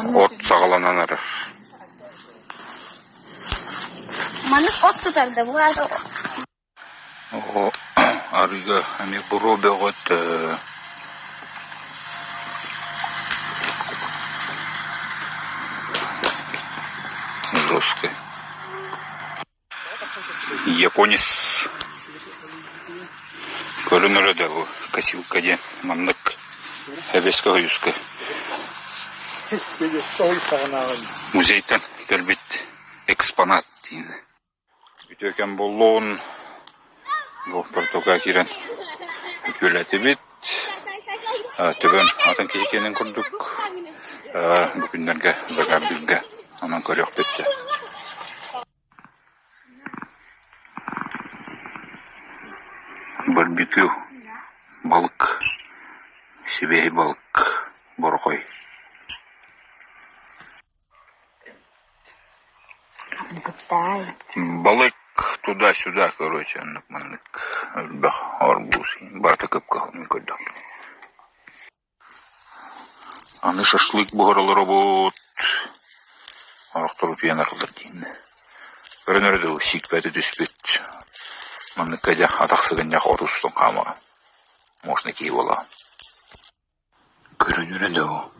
От сағаланан арар. Манық от сатарды болады. О, арыга ами буро бөгөт жесткая. Японец көрінірі да бұл косилкаде мандык әбеске құйысқа музейтен келбет экспонат дейін үтөкен болуын бұл португа кирен көләті бит. Төбен атын кейкенен күрдік бүгіндерге загардыгга анан көрөк бетте. Барбекю балык сибей балык борхой. Тай. балык туда-сюда, короче, аннык маннык өлбөх арбуз барты көп калын көрдүк аны шашлык бугаралар обут арактырып янарылар дейін көрөнөрдө сикпети түспүт манныккаja атаксыгын жак отустун камыгы можно кийип алам көрөнөрдө уруйду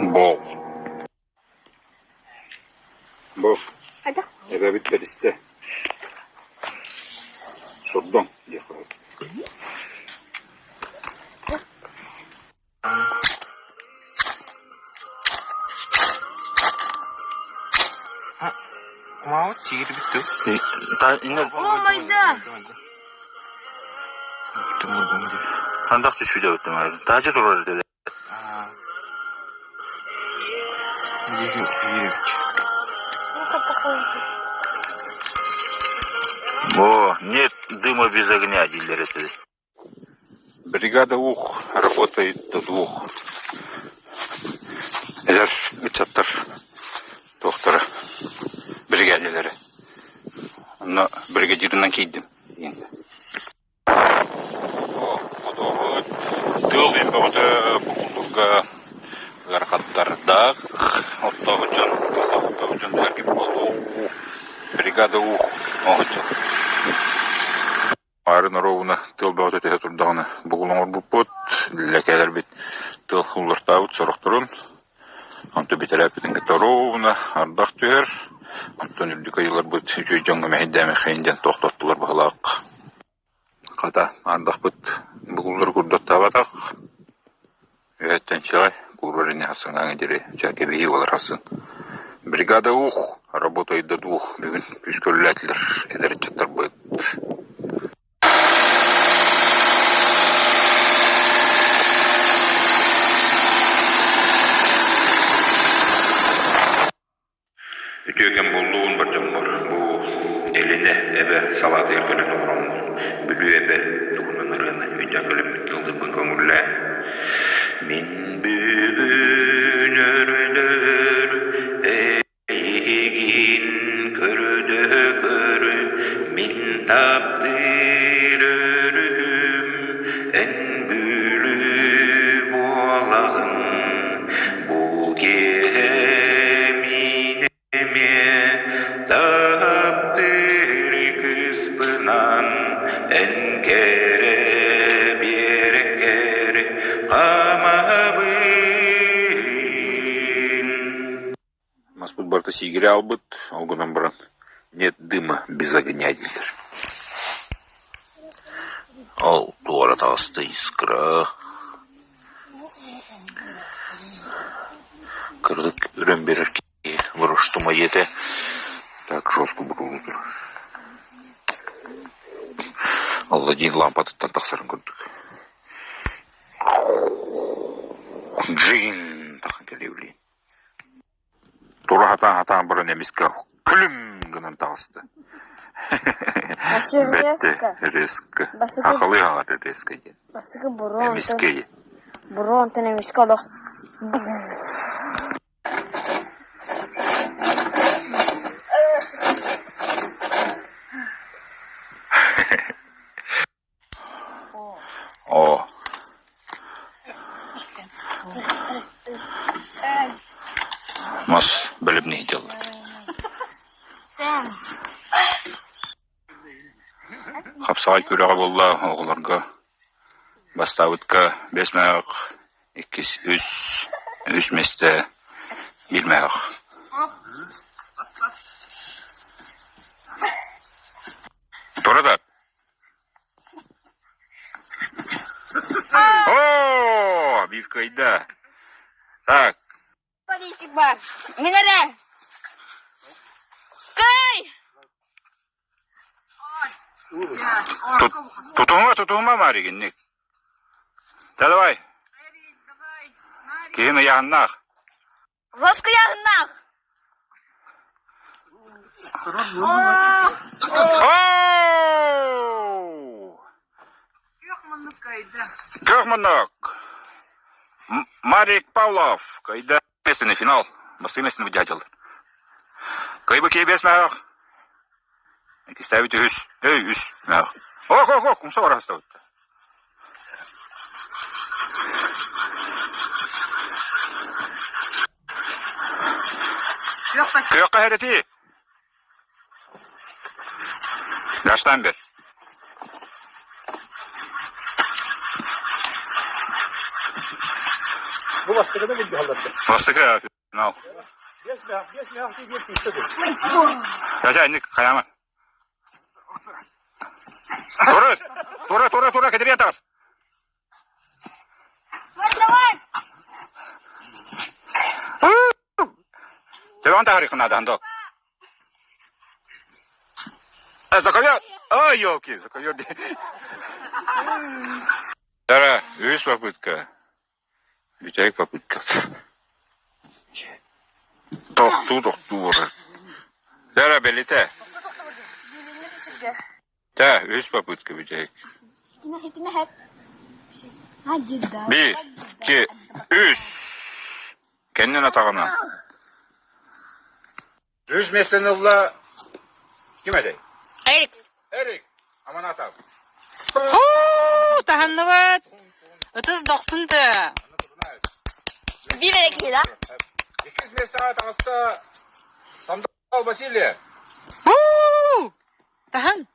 Bol. Bol. Hadi. Eve bitmedi iste. Sordum. Yakalım. 고마워 지기도 비트 나 있는 거 단답도 줄여 그때 말은 따지 돌아야 돼 Тажы турар деди. О, нет дыма без огня, дилер. Бригада ух работает до двух. Эдер үчаттар доктора бригадилери. Аны бригадиринен кейдим. Енді. О, отогы тыл эмбе оты букулдуга болду. Бригада ух огычыл. Арын оровуна тыл бөтө тете турдаганы бугулуңор буппут лекелер бит тыл хуллартабыт сорохторун Анты битерәпитин гитаровна ардах түһәр. Антон үрдүк айылар бут үчөй жоңга мәһидәме хәйндән тохтоттылар баһалак. Ката ардах бут бугуллар курдат табатак. Өттен чай курбарыны хасыңа дире чаке бии олар хасын. Бригада ух работает до двух. Бүгін чаттар бут. tas игере албыт, огынан баран. Нет дыма без огня, дилер. О, туара толстая искра. Кырдык үрен берер ки, вырыштыма ете. Так, жестко бурулу тұр. Алла дейін лампатыттан тақсарын көрдік. Джин! Тақан кәлеулейін. Тақын келеулейін. Тура хатан хатан бұрын емеске күлім гынан тағысты. Басы Бәтті резко. резко. Басы Ақылы ағар резко ден. Бастығы бұрын. Емеске. Бұрын олық. О. Мас біліп не делать. Хапсағай көреға болла оғыларға бастауытқа бес мәғық, иккіс үс, үс месте бір мәғық. Тұрады. О, kayda. Так, говорите, бар. Минераль. Тұтығыңа тұтығыңа ма регеннек? Дәдібай. Кейін яғыннақ. Жосқы яғыннақ. Көк мұнық. Марик Павлов. Қайда? Естественный финал. Masīmēsim ģēģeli. Kaiba kēbēs mēr. Eki stāvīt jūs. Ei, jūs. Mēr. Ok, ok, ok. Mums var stāvīt. Kıyakka hereti. Yaştan bir. Күйөкқа хәрети. Даштан бер. Bu başka da bir halde. Бастыка финал. Geçme, geçme, hafta geçme istedim. Yaşa indik kayama. Тура, тура, тура, тура, кедер ятас. Давай, давай. Телефон тарихы надо, андо. А, заковер. Ой, елки, заковер. Дара, өз попытка. Витяек попытка. Тоқту, тоқту бұрыр. Дара, белите. Да, өз попытка, hep. Hadi da. Bir, iki, üç. Kendin atağına. Düz mesleğini ulla. Kime de? Erik. Erik. Aman atak. Bilerek değil ha. 200 mesaat hasta. Sandal Basilya. Uuu. Tahan.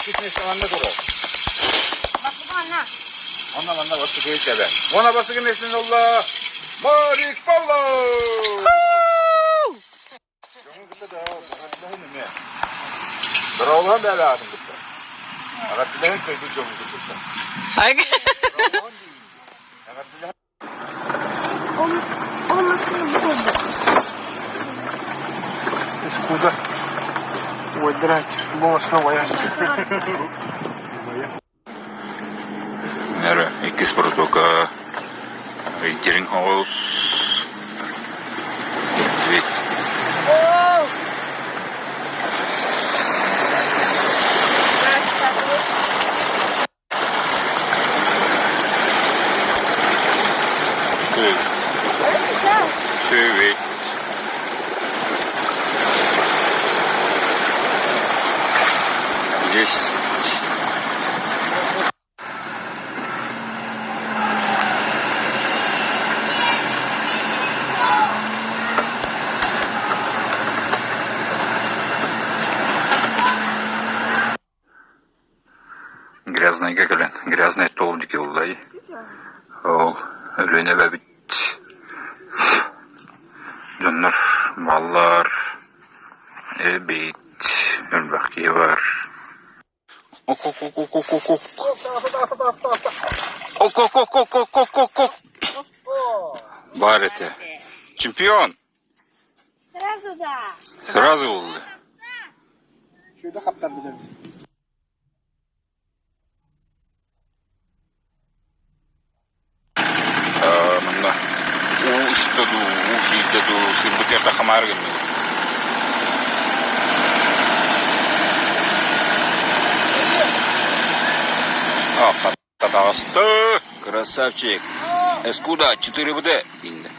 200 mesaatında dolu. Bak bu anla. Anla anla bak şu köyü ben. Ona basıgın Esminullah. Marik Pavlo. Yolun kısa da. Allah'ın ümmet. Dravlan bela adım kısa. Arabilerin köyü yolun kısa. Ay. Arabilerin Ай. Bakatılahın. Olmasın bu oldu. Скуда? Удрать, босс, новая. Нера, иккис протока. Вейтеринг хаус. Грязный кекелен. Грязный тол дики улдай. Ол өлөне бәбит. Доннор, баллар, эбит, өлбәк бар. Ок, ок, ок, ок, ок, ок, ок. Ок, ок, ок, ок, ок, ок, ок, ок. Бар это. Чемпион. Сразу да. Сразу oldu. Şurada kaptan bir de. у истеду, у кийдеду, сырбытерда хамар гэмэ. А, татагасты. Красавчик. Эскуда 4 БД. Инде.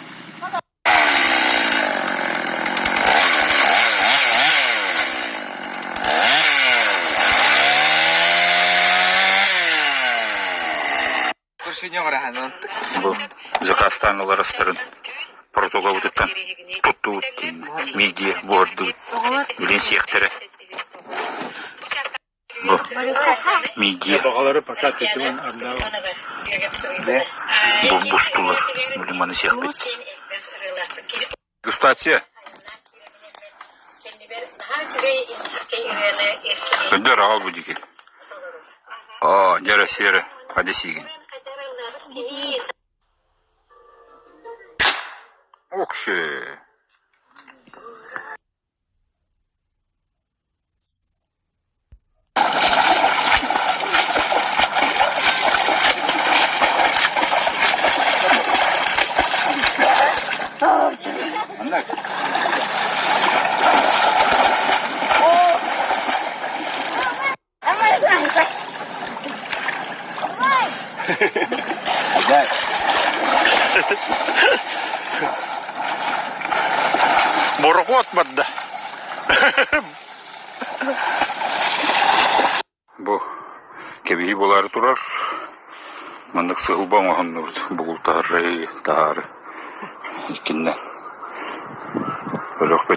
Kurşun var Қазақстанлылар астырын протоға өтіттен тұтты өттін, миге, борды, білен сияқтары. Бұл бұл бұстылар, білен маны сияқты. Кстати, өндер ағал. О, жәрі сері, 拍手。I'm not. Сыгылба маханны бугул тары. Икинне. Бөлөк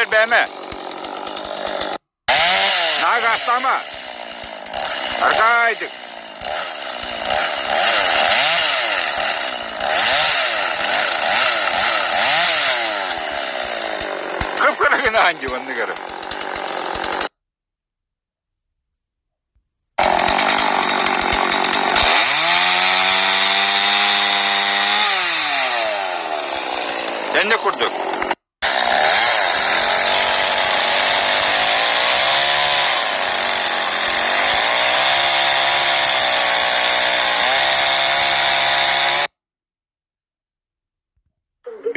Birer beğme. Nag. Arkaydık. Kıpkırıkın hangi bunu görüm. Ben de kurduk.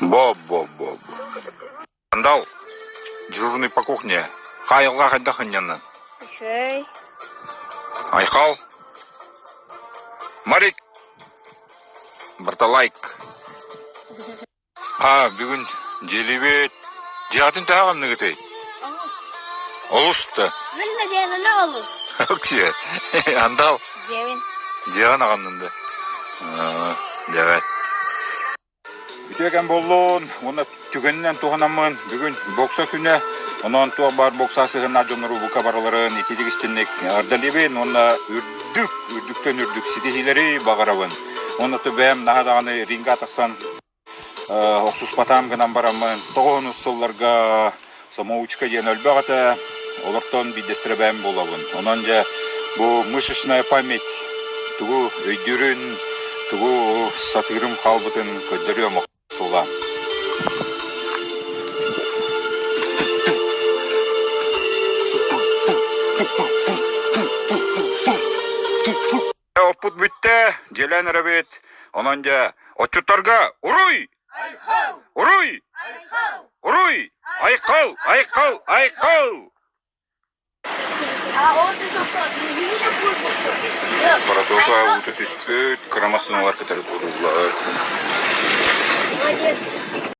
боб. Андал, дежурный по кухне. Хайылға қайда хыняннан. Шей. Айқал. Марик. Барталайк. А, бүгін желебет. Жатын тағам негітей. Олысты. De diğerine olur. Өксе. Андал. Cevin. Жаған ағаннынды. Evet. Бүтөкен болуун, оны түгеннен туғанамын, бүгін бокса күні, онан туа бар боксасы гына жонору бука бараларын, итидик истинник, ардалибин, оны үрдүк, үрдүктен үрдүк ситихилери багарабын. Оны төбәм наһа даганы ринга тахсан Оксус патам гынан барамын. Тоғын сылларга самоучка ден өлбәгәтә олортон бидестребәм булабын. Онан жа бу мышечная память тугу өйдүрүн тугу сатырым халбытын көдөрөм сулам. Опут бүтте, желен рабет. Онан жа очуттарга уруй! Уруй! Уруй! Айқал! Айқал! Айқал! Паратока уты түспөт, крамасын олар кетер турулар. じゃあ。